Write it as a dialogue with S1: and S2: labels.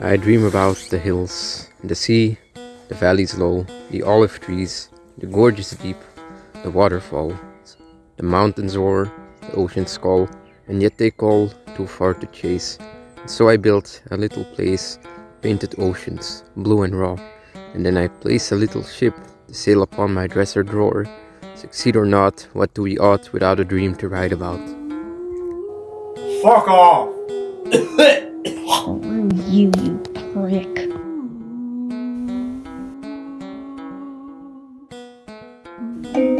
S1: I dream about the hills, the sea, the valleys low, the olive trees, the gorges deep, the waterfalls, the mountains roar, the oceans call, and yet they call too far to chase. And so I built a little place, painted oceans, blue and raw, and then I place a little ship to sail upon my dresser drawer. Succeed or not, what do we ought without a dream to write about?
S2: Fuck off!
S3: Screw you, you prick.
S4: Thank